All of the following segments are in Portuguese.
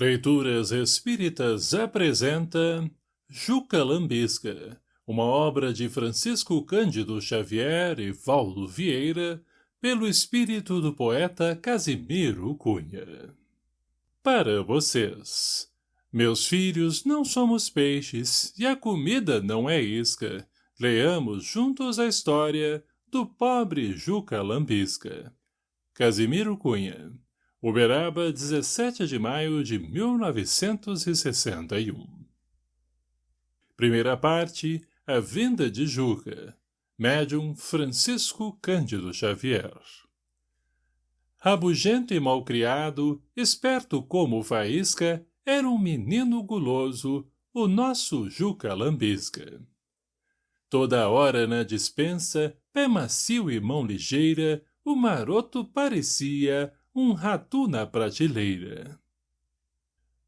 Leituras Espíritas apresenta Juca Lambisca, uma obra de Francisco Cândido Xavier e Valdo Vieira, pelo espírito do poeta Casimiro Cunha. Para vocês, meus filhos, não somos peixes e a comida não é isca. Leamos juntos a história do pobre Juca Lambisca. Casimiro Cunha Uberaba, 17 de maio de 1961 Primeira parte, A Vinda de Juca Médium Francisco Cândido Xavier Rabugento e malcriado, esperto como faísca, era um menino guloso, o nosso Juca Lambisca. Toda hora na dispensa, pé macio e mão ligeira, o maroto parecia um ratu na prateleira.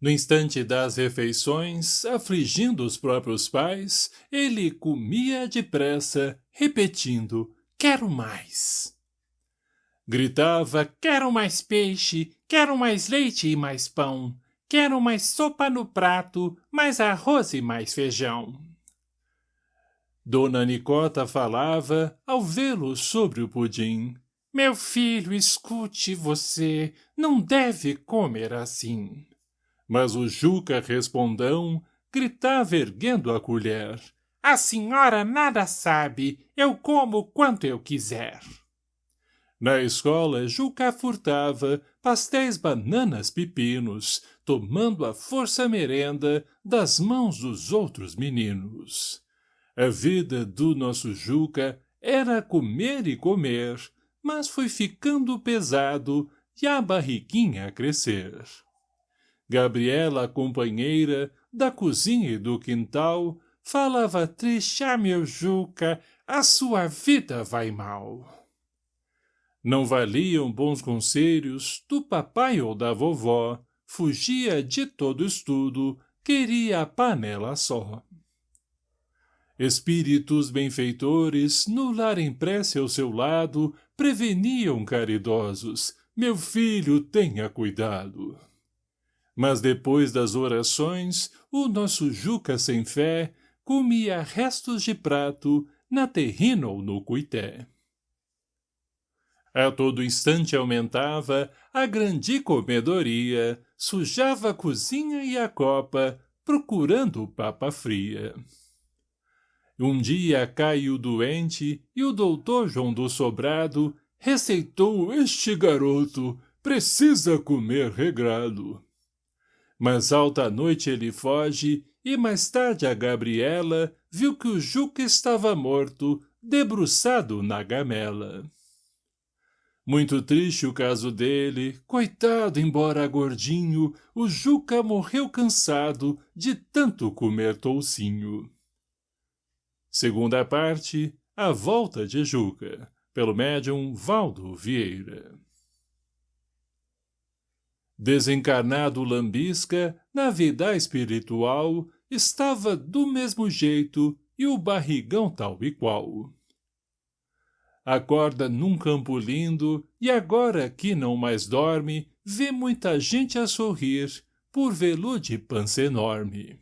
No instante das refeições, afligindo os próprios pais, ele comia depressa, repetindo, quero mais. Gritava, quero mais peixe, quero mais leite e mais pão, quero mais sopa no prato, mais arroz e mais feijão. Dona Nicota falava, ao vê-lo sobre o pudim, meu filho, escute você, não deve comer assim. Mas o Juca respondão gritava erguendo a colher. A senhora nada sabe, eu como quanto eu quiser. Na escola, Juca furtava pastéis, bananas, pepinos, tomando a força merenda das mãos dos outros meninos. A vida do nosso Juca era comer e comer, mas foi ficando pesado e a barriguinha a crescer. Gabriela, companheira, da cozinha e do quintal, falava triste, ah, meu Juca, a sua vida vai mal. Não valiam bons conselhos do papai ou da vovó, fugia de todo estudo, queria a panela só. Espíritos benfeitores, no lar em prece ao seu lado, preveniam caridosos, meu filho, tenha cuidado. Mas depois das orações, o nosso Juca sem fé comia restos de prato na terrina ou no cuité. A todo instante aumentava a grande comedoria, sujava a cozinha e a copa, procurando papa fria. Um dia caiu doente e o doutor João do Sobrado receitou este garoto, precisa comer regrado. Mas alta noite ele foge e mais tarde a Gabriela viu que o Juca estava morto, debruçado na gamela. Muito triste o caso dele, coitado embora gordinho, o Juca morreu cansado de tanto comer toucinho. Segunda parte, A Volta de Juca, pelo médium Valdo Vieira. Desencarnado Lambisca, na vida espiritual, estava do mesmo jeito e o barrigão tal e qual. Acorda num campo lindo e agora que não mais dorme, vê muita gente a sorrir por vê-lo de pança enorme.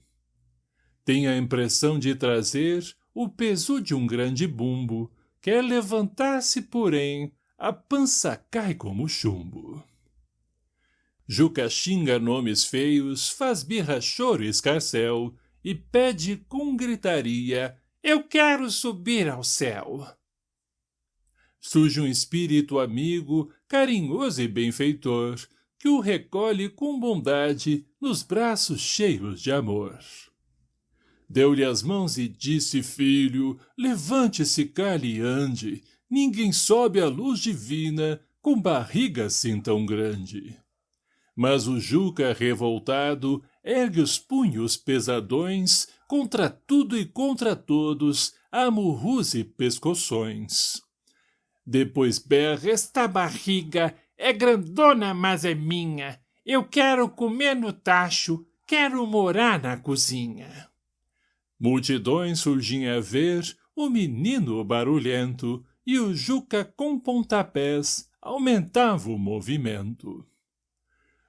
Tem a impressão de trazer o peso de um grande bumbo, quer levantar-se, porém, a pança cai como chumbo. Juca xinga nomes feios, faz birra, choro e escarcel, e pede com gritaria, eu quero subir ao céu. Surge um espírito amigo, carinhoso e benfeitor, que o recolhe com bondade nos braços cheios de amor. Deu-lhe as mãos e disse, filho, levante-se, cale e ande. Ninguém sobe à luz divina com barriga assim tão grande. Mas o Juca, revoltado, ergue os punhos pesadões contra tudo e contra todos, a e pescoções. Depois berra, esta barriga é grandona, mas é minha. Eu quero comer no tacho, quero morar na cozinha. Multidões surgiam a ver o menino barulhento e o Juca com pontapés aumentava o movimento.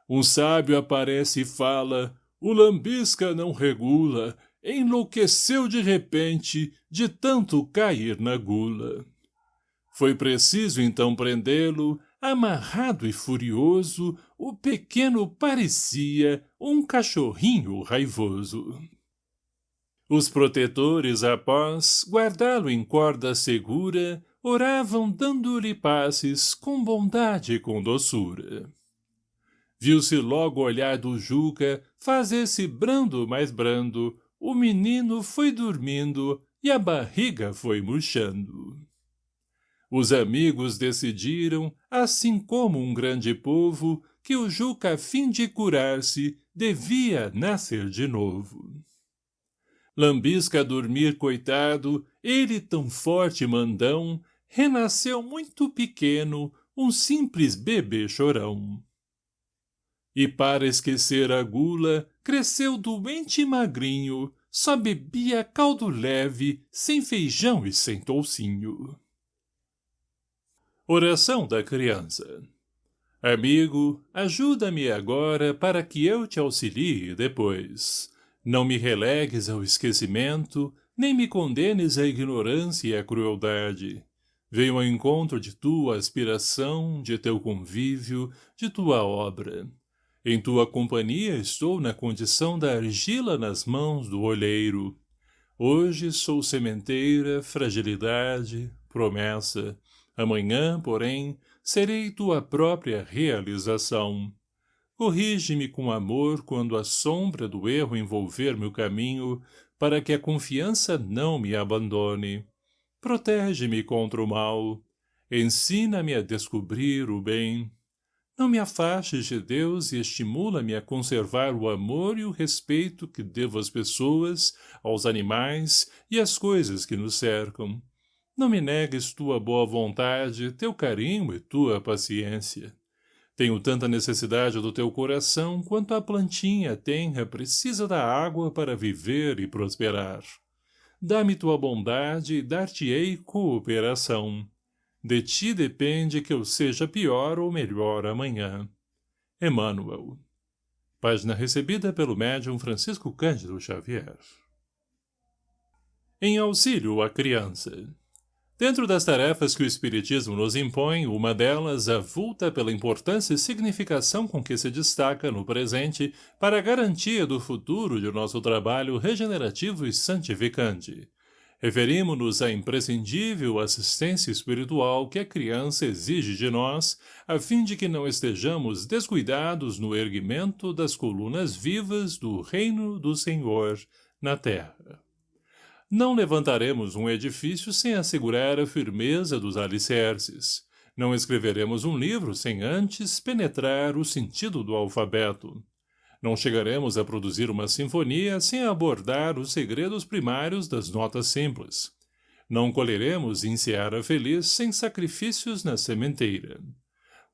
Um sábio aparece e fala, o lambisca não regula, enlouqueceu de repente de tanto cair na gula. Foi preciso então prendê-lo, amarrado e furioso, o pequeno parecia um cachorrinho raivoso. Os protetores, após guardá-lo em corda segura, oravam dando-lhe passes com bondade e com doçura. Viu-se logo o olhar do Juca fazer-se brando mais brando, o menino foi dormindo e a barriga foi murchando. Os amigos decidiram, assim como um grande povo, que o Juca, a fim de curar-se, devia nascer de novo. Lambisca a dormir, coitado, ele tão forte mandão, renasceu muito pequeno, um simples bebê chorão. E para esquecer a gula, cresceu doente e magrinho, só bebia caldo leve, sem feijão e sem toucinho. Oração da criança. Amigo, ajuda-me agora para que eu te auxilie depois. Não me relegues ao esquecimento, nem me condenes à ignorância e à crueldade. Venho ao encontro de tua aspiração, de teu convívio, de tua obra. Em tua companhia estou na condição da argila nas mãos do olheiro. Hoje sou sementeira, fragilidade, promessa, Amanhã, porém, serei tua própria realização. Corrige-me com amor quando a sombra do erro envolver meu caminho, para que a confiança não me abandone. Protege-me contra o mal. Ensina-me a descobrir o bem. Não me afastes de Deus e estimula-me a conservar o amor e o respeito que devo às pessoas, aos animais e às coisas que nos cercam. Não me negues tua boa vontade, teu carinho e tua paciência. Tenho tanta necessidade do teu coração quanto a plantinha tenra precisa da água para viver e prosperar. Dá-me tua bondade e dar-te-ei cooperação. De ti depende que eu seja pior ou melhor amanhã. Emmanuel. Página recebida pelo médium Francisco Cândido Xavier. Em auxílio à criança. Dentro das tarefas que o Espiritismo nos impõe, uma delas avulta pela importância e significação com que se destaca no presente para a garantia do futuro de nosso trabalho regenerativo e santificante. Referimos-nos à imprescindível assistência espiritual que a criança exige de nós, a fim de que não estejamos descuidados no erguimento das colunas vivas do reino do Senhor na terra. Não levantaremos um edifício sem assegurar a firmeza dos alicerces. Não escreveremos um livro sem antes penetrar o sentido do alfabeto. Não chegaremos a produzir uma sinfonia sem abordar os segredos primários das notas simples. Não colheremos em seara feliz sem sacrifícios na sementeira.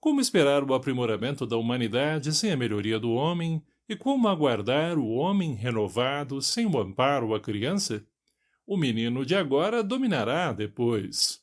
Como esperar o aprimoramento da humanidade sem a melhoria do homem, e como aguardar o homem renovado sem o amparo à criança? O menino de agora dominará depois.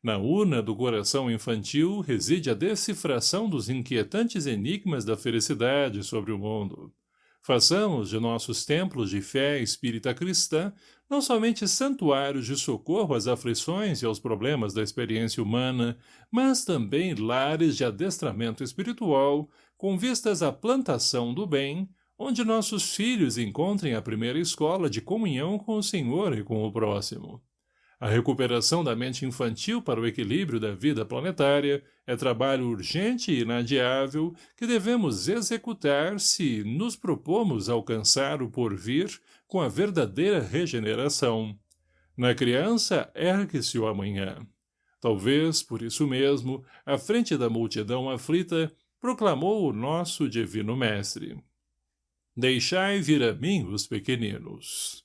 Na urna do coração infantil reside a decifração dos inquietantes enigmas da felicidade sobre o mundo. Façamos de nossos templos de fé espírita cristã não somente santuários de socorro às aflições e aos problemas da experiência humana, mas também lares de adestramento espiritual, com vistas à plantação do bem, onde nossos filhos encontrem a primeira escola de comunhão com o Senhor e com o próximo. A recuperação da mente infantil para o equilíbrio da vida planetária é trabalho urgente e inadiável que devemos executar se nos propomos alcançar o porvir com a verdadeira regeneração. Na criança ergue-se o amanhã. Talvez, por isso mesmo, à frente da multidão aflita, proclamou o nosso Divino Mestre. Deixai vir a mim os pequeninos.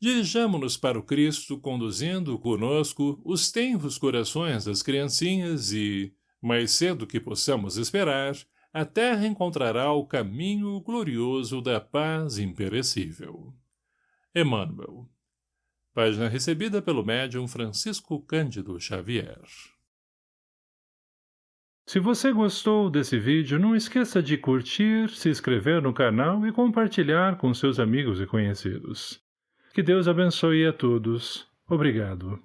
Dirijamo-nos para o Cristo, conduzindo conosco os tenros corações das criancinhas e, mais cedo que possamos esperar, a terra encontrará o caminho glorioso da paz imperecível. Emmanuel. Página recebida pelo médium Francisco Cândido Xavier. Se você gostou desse vídeo, não esqueça de curtir, se inscrever no canal e compartilhar com seus amigos e conhecidos. Que Deus abençoe a todos. Obrigado.